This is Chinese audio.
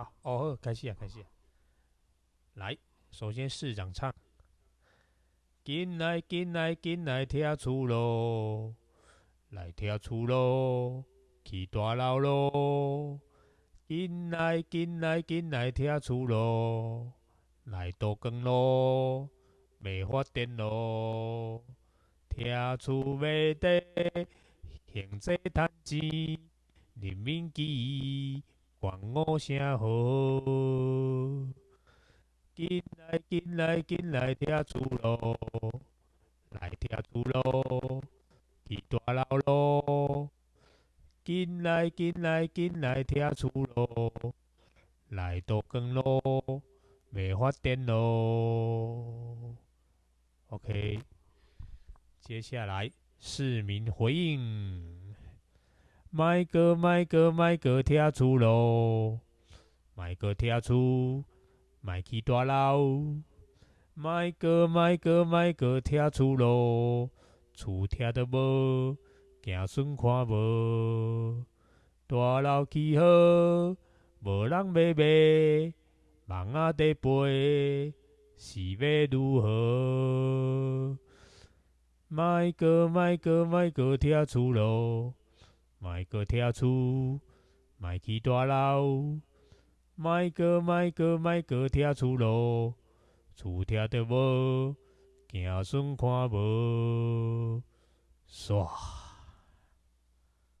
好，哦，开始啊，开始啊。来，首先市长唱。进来，进来，进来，听厝咯，来听厝咯，去大楼咯。进来，进来，进来，听厝咯，来倒光咯，要发电咯。听厝要得，现在趁钱，人民机，关我声好。进来，进来，进来，听厝咯，来听厝咯，去大楼咯。进来，进来，进来，听厝咯，来倒光咯，要发电咯。OK，接下来市民回应：买个买个买个听厝咯，买个听厝。莫去大楼，莫个莫个莫个听厝咯，厝听得无，行顺看无。大楼起好，无人要买，梦仔在飞，是要如何？莫个莫个莫个听厝咯，卖个跳出，卖去大楼。卖个卖个卖个跳出咯，厝跳得无，行顺看无，煞。